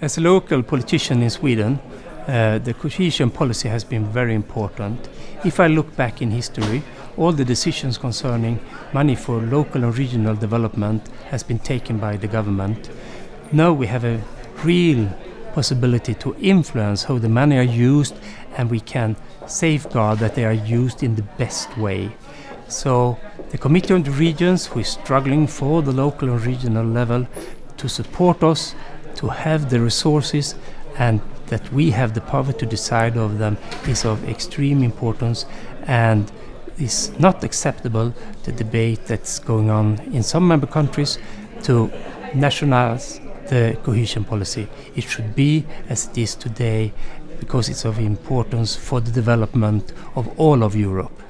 As a local politician in Sweden, uh, the cohesion policy has been very important. If I look back in history, all the decisions concerning money for local and regional development has been taken by the government. Now we have a real possibility to influence how the money are used and we can safeguard that they are used in the best way. So the Committee on the Regions, who is struggling for the local and regional level, to support us, to have the resources and that we have the power to decide of them is of extreme importance and is not acceptable the debate that's going on in some member countries to nationalize the cohesion policy. It should be as it is today because it's of importance for the development of all of Europe.